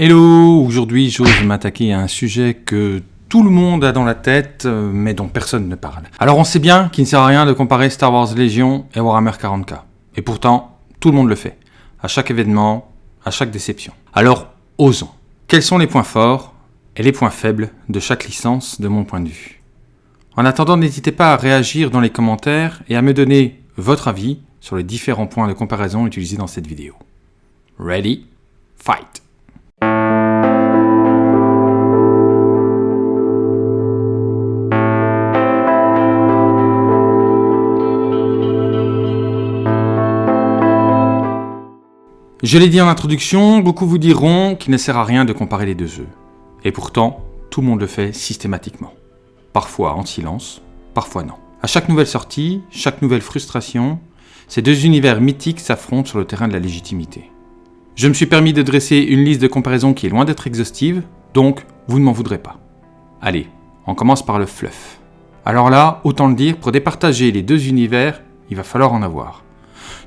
Hello, aujourd'hui j'ose m'attaquer à un sujet que tout le monde a dans la tête, euh, mais dont personne ne parle. Alors on sait bien qu'il ne sert à rien de comparer Star Wars Légion et Warhammer 40k. Et pourtant, tout le monde le fait. À chaque événement, à chaque déception. Alors, osons. Quels sont les points forts et les points faibles de chaque licence de mon point de vue? En attendant, n'hésitez pas à réagir dans les commentaires et à me donner votre avis sur les différents points de comparaison utilisés dans cette vidéo. Ready, fight Je l'ai dit en introduction, beaucoup vous diront qu'il ne sert à rien de comparer les deux jeux. Et pourtant, tout le monde le fait systématiquement. Parfois en silence, parfois non. À chaque nouvelle sortie, chaque nouvelle frustration, ces deux univers mythiques s'affrontent sur le terrain de la légitimité. Je me suis permis de dresser une liste de comparaisons qui est loin d'être exhaustive, donc vous ne m'en voudrez pas. Allez, on commence par le fluff. Alors là, autant le dire, pour départager les deux univers, il va falloir en avoir.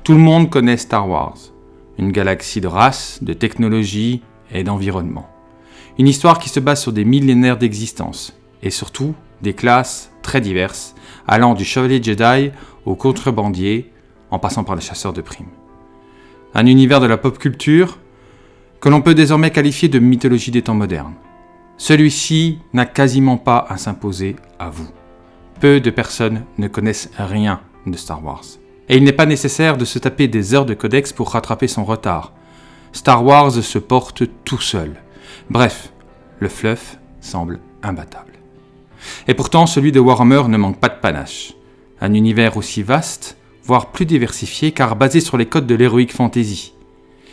Tout le monde connaît Star Wars une galaxie de races, de technologies et d'environnement. Une histoire qui se base sur des millénaires d'existence, et surtout des classes très diverses, allant du chevalier Jedi au contrebandier, en passant par le chasseur de primes. Un univers de la pop culture que l'on peut désormais qualifier de mythologie des temps modernes. Celui-ci n'a quasiment pas à s'imposer à vous. Peu de personnes ne connaissent rien de Star Wars. Et il n'est pas nécessaire de se taper des heures de codex pour rattraper son retard. Star Wars se porte tout seul. Bref, le fluff semble imbattable. Et pourtant, celui de Warhammer ne manque pas de panache. Un univers aussi vaste, voire plus diversifié, car basé sur les codes de l'heroic fantasy.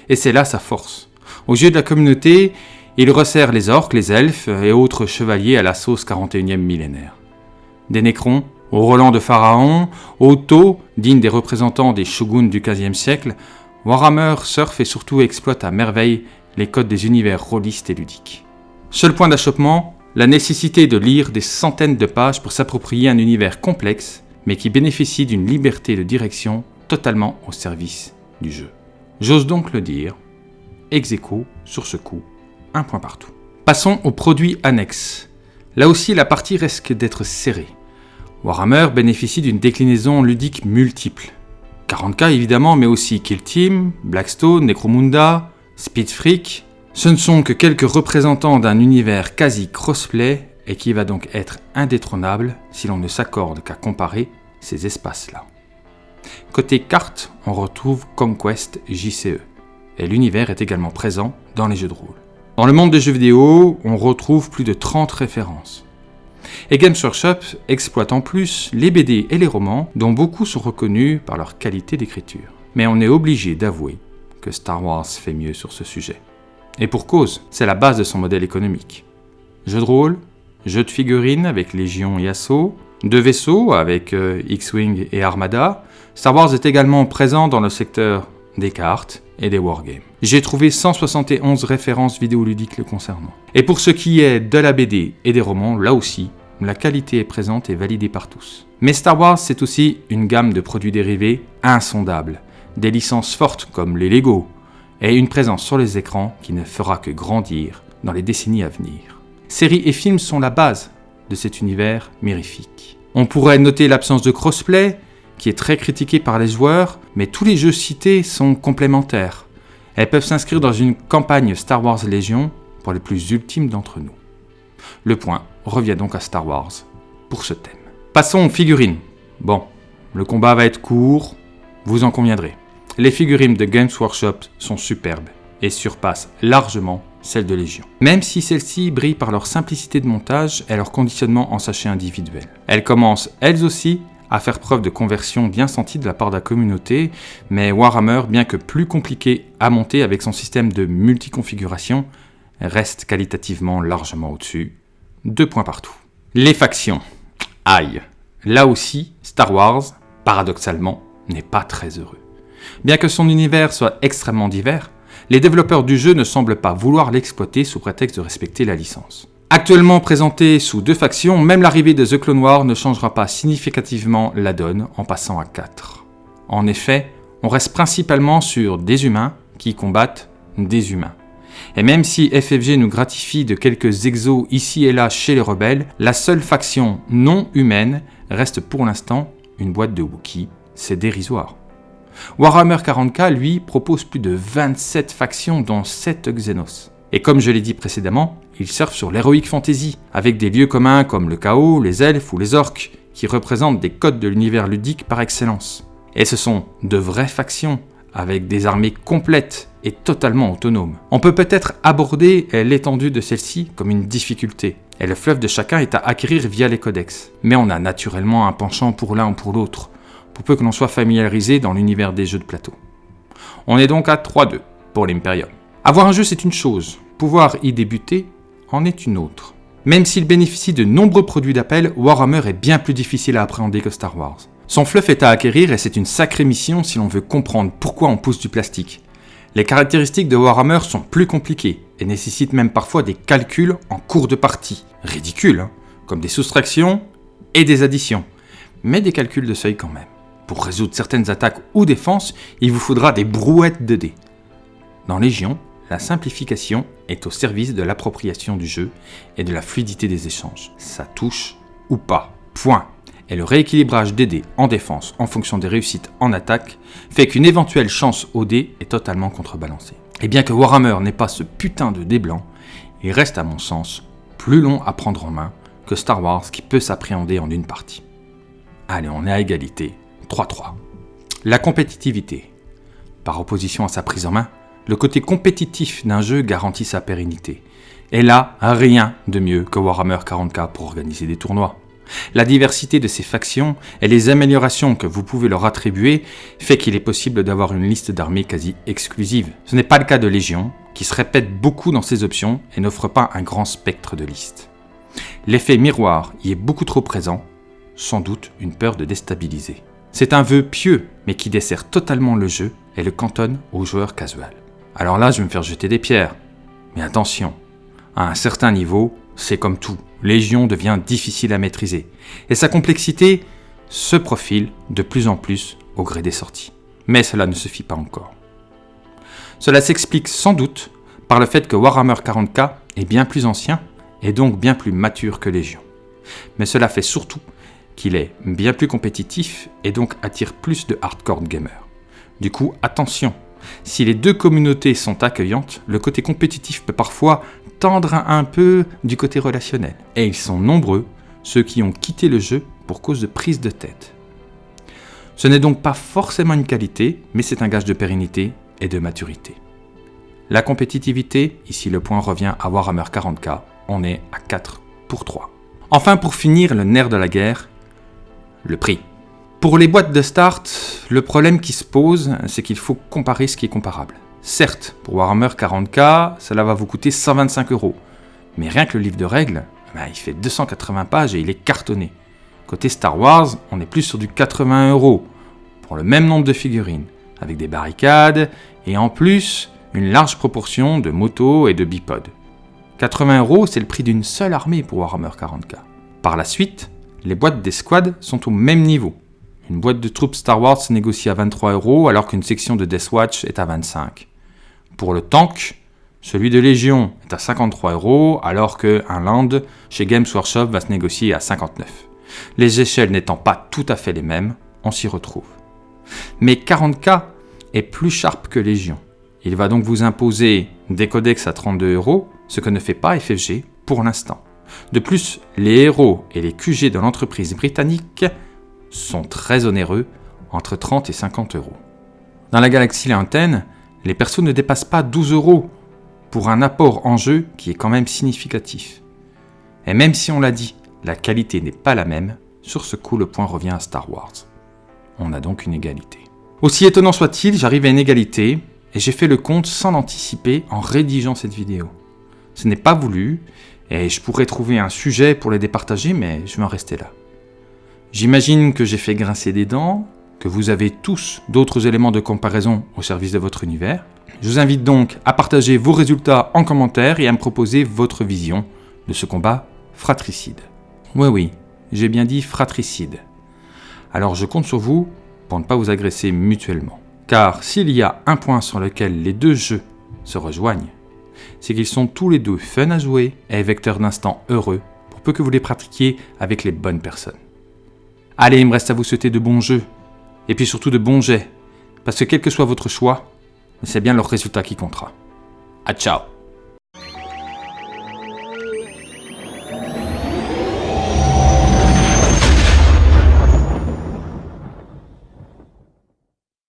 Et c'est là sa force. Aux yeux de la communauté, il resserre les orques, les elfes et autres chevaliers à la sauce 41e millénaire. Des nécrons, au Roland de Pharaon, au Tau, digne des représentants des shoguns du XVe siècle, Warhammer surfe et surtout exploite à merveille les codes des univers rôlistes et ludiques. Seul point d'achoppement, la nécessité de lire des centaines de pages pour s'approprier un univers complexe, mais qui bénéficie d'une liberté de direction totalement au service du jeu. J'ose donc le dire, ex sur ce coup, un point partout. Passons aux produits annexes. Là aussi, la partie risque d'être serrée. Warhammer bénéficie d'une déclinaison ludique multiple. 40k évidemment, mais aussi Kill Team, Blackstone, Necromunda, Speed Freak. Ce ne sont que quelques représentants d'un univers quasi crossplay et qui va donc être indétrônable si l'on ne s'accorde qu'à comparer ces espaces-là. Côté carte, on retrouve Conquest JCE, et l'univers est également présent dans les jeux de rôle. Dans le monde des jeux vidéo, on retrouve plus de 30 références. Et Games Workshop exploite en plus les BD et les romans dont beaucoup sont reconnus par leur qualité d'écriture. Mais on est obligé d'avouer que Star Wars fait mieux sur ce sujet. Et pour cause, c'est la base de son modèle économique. Jeux de rôle, jeux de figurines avec Légion et Assaut, deux vaisseaux avec euh, X-Wing et Armada, Star Wars est également présent dans le secteur des cartes et des wargames. J'ai trouvé 171 références vidéoludiques le concernant. Et pour ce qui est de la BD et des romans, là aussi, la qualité est présente et validée par tous. Mais Star Wars, c'est aussi une gamme de produits dérivés insondables, des licences fortes comme les Lego, et une présence sur les écrans qui ne fera que grandir dans les décennies à venir. Séries et films sont la base de cet univers mirifique. On pourrait noter l'absence de crossplay, qui est très critiqué par les joueurs, mais tous les jeux cités sont complémentaires. Elles peuvent s'inscrire dans une campagne Star Wars Légion pour les plus ultimes d'entre nous. Le point revient donc à Star Wars pour ce thème. Passons aux figurines. Bon, le combat va être court, vous en conviendrez. Les figurines de Games Workshop sont superbes et surpassent largement celles de Légion. Même si celles-ci brillent par leur simplicité de montage et leur conditionnement en sachet individuel. Elles commencent elles aussi à faire preuve de conversion bien sentie de la part de la communauté, mais Warhammer, bien que plus compliqué à monter avec son système de multiconfiguration, reste qualitativement largement au-dessus. Deux points partout. Les factions. Aïe. Là aussi, Star Wars, paradoxalement, n'est pas très heureux. Bien que son univers soit extrêmement divers, les développeurs du jeu ne semblent pas vouloir l'exploiter sous prétexte de respecter la licence. Actuellement présenté sous deux factions, même l'arrivée de The Clone Wars ne changera pas significativement la donne en passant à 4. En effet, on reste principalement sur des humains qui combattent des humains. Et même si FFG nous gratifie de quelques exos ici et là chez les rebelles, la seule faction non humaine reste pour l'instant une boîte de Wookiee. C'est dérisoire. Warhammer 40k, lui, propose plus de 27 factions dont 7 Xenos. Et comme je l'ai dit précédemment, il surfe sur l'heroic fantasy, avec des lieux communs comme le chaos, les elfes ou les orques, qui représentent des codes de l'univers ludique par excellence. Et ce sont de vraies factions, avec des armées complètes et totalement autonomes. On peut peut-être aborder l'étendue de celle-ci comme une difficulté, et le fleuve de chacun est à acquérir via les codex. Mais on a naturellement un penchant pour l'un ou pour l'autre, pour peu que l'on soit familiarisé dans l'univers des jeux de plateau. On est donc à 3-2 pour l'Imperium. Avoir un jeu c'est une chose, pouvoir y débuter en est une autre. Même s'il bénéficie de nombreux produits d'appel, Warhammer est bien plus difficile à appréhender que Star Wars. Son fluff est à acquérir et c'est une sacrée mission si l'on veut comprendre pourquoi on pousse du plastique. Les caractéristiques de Warhammer sont plus compliquées et nécessitent même parfois des calculs en cours de partie. Ridicules, hein comme des soustractions et des additions. Mais des calculs de seuil quand même. Pour résoudre certaines attaques ou défenses, il vous faudra des brouettes de dés. Dans Légion, la simplification est au service de l'appropriation du jeu et de la fluidité des échanges. Ça touche ou pas. Point. Et le rééquilibrage des dés en défense en fonction des réussites en attaque fait qu'une éventuelle chance au dé est totalement contrebalancée. Et bien que Warhammer n'ait pas ce putain de dé blanc, il reste à mon sens plus long à prendre en main que Star Wars qui peut s'appréhender en une partie. Allez, on est à égalité. 3-3. La compétitivité. Par opposition à sa prise en main, le côté compétitif d'un jeu garantit sa pérennité. Et là, rien de mieux que Warhammer 40k pour organiser des tournois. La diversité de ces factions et les améliorations que vous pouvez leur attribuer fait qu'il est possible d'avoir une liste d'armées quasi exclusive. Ce n'est pas le cas de Légion, qui se répète beaucoup dans ses options et n'offre pas un grand spectre de listes. L'effet miroir y est beaucoup trop présent, sans doute une peur de déstabiliser. C'est un vœu pieux, mais qui dessert totalement le jeu et le cantonne aux joueurs casuals. Alors là, je vais me faire jeter des pierres. Mais attention, à un certain niveau, c'est comme tout. Légion devient difficile à maîtriser. Et sa complexité se profile de plus en plus au gré des sorties. Mais cela ne suffit pas encore. Cela s'explique sans doute par le fait que Warhammer 40k est bien plus ancien et donc bien plus mature que Légion. Mais cela fait surtout qu'il est bien plus compétitif et donc attire plus de hardcore gamers. Du coup, attention si les deux communautés sont accueillantes, le côté compétitif peut parfois tendre un peu du côté relationnel. Et ils sont nombreux, ceux qui ont quitté le jeu pour cause de prise de tête. Ce n'est donc pas forcément une qualité, mais c'est un gage de pérennité et de maturité. La compétitivité, ici le point revient à Warhammer 40k, on est à 4 pour 3. Enfin pour finir, le nerf de la guerre, le prix. Pour les boîtes de start, le problème qui se pose, c'est qu'il faut comparer ce qui est comparable. Certes, pour Warhammer 40k, cela va vous coûter 125 euros. Mais rien que le livre de règles, bah, il fait 280 pages et il est cartonné. Côté Star Wars, on est plus sur du 80 euros pour le même nombre de figurines, avec des barricades et en plus une large proportion de motos et de bipodes. 80 euros, c'est le prix d'une seule armée pour Warhammer 40k. Par la suite, les boîtes d'escouade sont au même niveau, une boîte de troupes Star Wars se négocie à 23 euros alors qu'une section de Death Watch est à 25. Pour le tank, celui de Légion est à 53 euros alors qu'un Land chez Games Workshop va se négocier à 59. Les échelles n'étant pas tout à fait les mêmes, on s'y retrouve. Mais 40K est plus sharp que Légion. Il va donc vous imposer des codex à 32 euros, ce que ne fait pas FFG pour l'instant. De plus, les héros et les QG de l'entreprise britannique sont très onéreux, entre 30 et 50 euros. Dans la galaxie lointaine, les persos ne dépassent pas 12 euros pour un apport en jeu qui est quand même significatif. Et même si on l'a dit, la qualité n'est pas la même, sur ce coup le point revient à Star Wars. On a donc une égalité. Aussi étonnant soit-il, j'arrive à une égalité et j'ai fait le compte sans l'anticiper en rédigeant cette vidéo. Ce n'est pas voulu et je pourrais trouver un sujet pour les départager mais je vais en rester là. J'imagine que j'ai fait grincer des dents, que vous avez tous d'autres éléments de comparaison au service de votre univers. Je vous invite donc à partager vos résultats en commentaire et à me proposer votre vision de ce combat fratricide. Oui oui, j'ai bien dit fratricide. Alors je compte sur vous pour ne pas vous agresser mutuellement. Car s'il y a un point sur lequel les deux jeux se rejoignent, c'est qu'ils sont tous les deux fun à jouer et vecteurs d'instants heureux, pour peu que vous les pratiquiez avec les bonnes personnes. Allez, il me reste à vous souhaiter de bons jeux, et puis surtout de bons jets, parce que quel que soit votre choix, c'est bien leur résultat qui comptera. À ciao